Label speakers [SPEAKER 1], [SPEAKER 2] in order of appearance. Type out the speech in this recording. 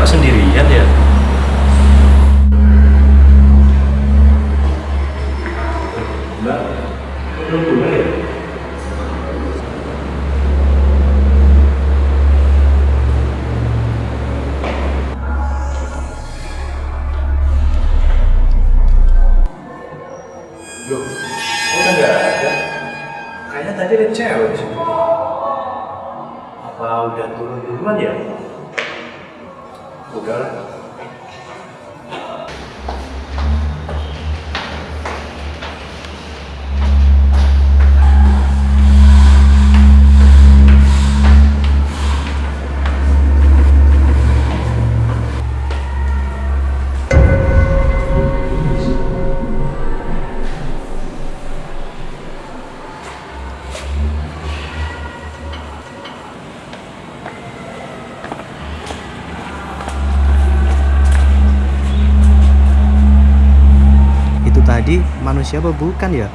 [SPEAKER 1] kok sendirian ya? Ya? Kayaknya tadi ada cewek. Apa udah turun duluan ya? Udah
[SPEAKER 2] tadi manusia apa bukan ya?